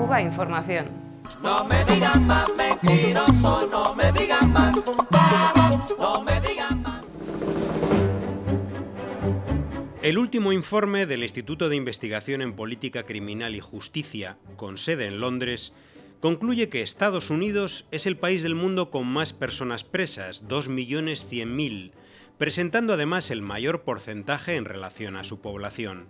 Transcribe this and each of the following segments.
Cuba Información. No me digan más mentiroso, no me digan más, no me digan más. El último informe del Instituto de Investigación en Política Criminal y Justicia, con sede en Londres, concluye que Estados Unidos es el país del mundo con más personas presas, 2.100.000, presentando además el mayor porcentaje en relación a su población.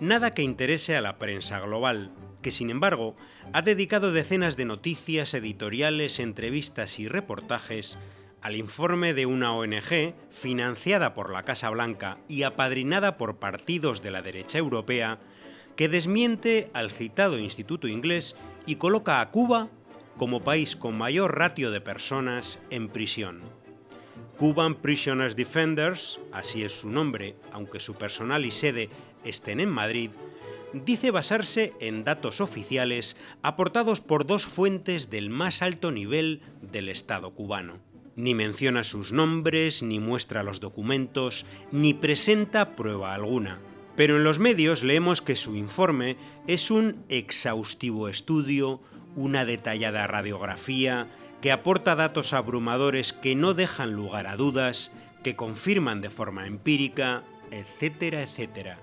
Nada que interese a la prensa global, que sin embargo ha dedicado decenas de noticias, editoriales, entrevistas y reportajes al informe de una ONG financiada por la Casa Blanca y apadrinada por partidos de la derecha europea que desmiente al citado instituto inglés y coloca a Cuba como país con mayor ratio de personas en prisión. Cuban Prisoners Defenders, así es su nombre, aunque su personal y sede estén en Madrid, dice basarse en datos oficiales aportados por dos fuentes del más alto nivel del Estado cubano. Ni menciona sus nombres, ni muestra los documentos, ni presenta prueba alguna. Pero en los medios leemos que su informe es un exhaustivo estudio, una detallada radiografía, que aporta datos abrumadores que no dejan lugar a dudas, que confirman de forma empírica, etcétera, etcétera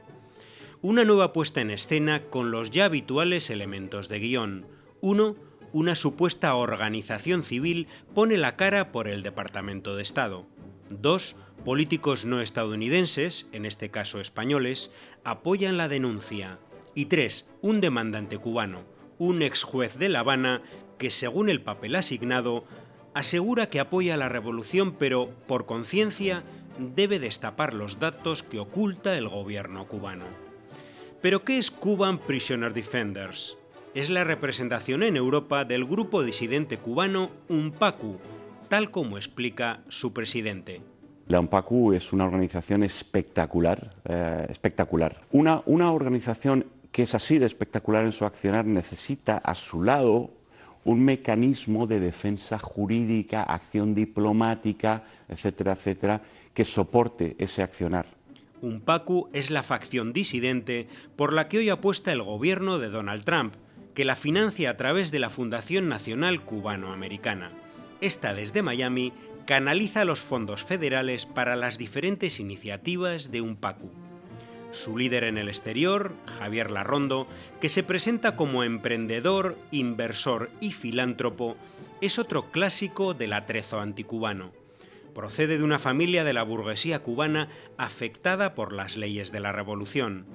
una nueva puesta en escena con los ya habituales elementos de guion. Uno, una supuesta organización civil pone la cara por el Departamento de Estado. Dos, políticos no estadounidenses, en este caso españoles, apoyan la denuncia. Y tres, un demandante cubano, un ex juez de La Habana, que según el papel asignado, asegura que apoya la revolución pero, por conciencia, debe destapar los datos que oculta el gobierno cubano. ¿Pero qué es Cuban Prisoner Defenders? Es la representación en Europa del grupo disidente cubano UNPACU, tal como explica su presidente. La UNPACU es una organización espectacular, eh, espectacular. Una, una organización que es así de espectacular en su accionar necesita a su lado un mecanismo de defensa jurídica, acción diplomática, etcétera, etcétera, que soporte ese accionar. UNPACU es la facción disidente por la que hoy apuesta el gobierno de Donald Trump, que la financia a través de la Fundación Nacional Cubano-Americana. Esta desde Miami canaliza los fondos federales para las diferentes iniciativas de UNPACU. Su líder en el exterior, Javier Larrondo, que se presenta como emprendedor, inversor y filántropo, es otro clásico del atrezo anticubano procede de una familia de la burguesía cubana afectada por las leyes de la Revolución.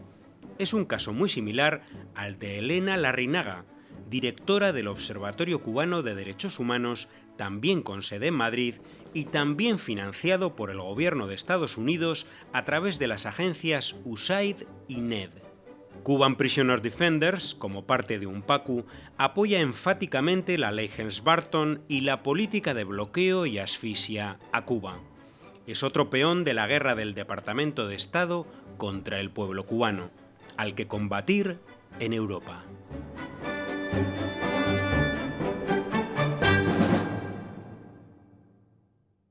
Es un caso muy similar al de Elena Larrinaga, directora del Observatorio Cubano de Derechos Humanos, también con sede en Madrid y también financiado por el gobierno de Estados Unidos a través de las agencias USAID y NED. Cuban Prisoner Defenders, como parte de un PACU, apoya enfáticamente la ley Helms-Barton y la política de bloqueo y asfixia a Cuba. Es otro peón de la guerra del Departamento de Estado contra el pueblo cubano, al que combatir en Europa.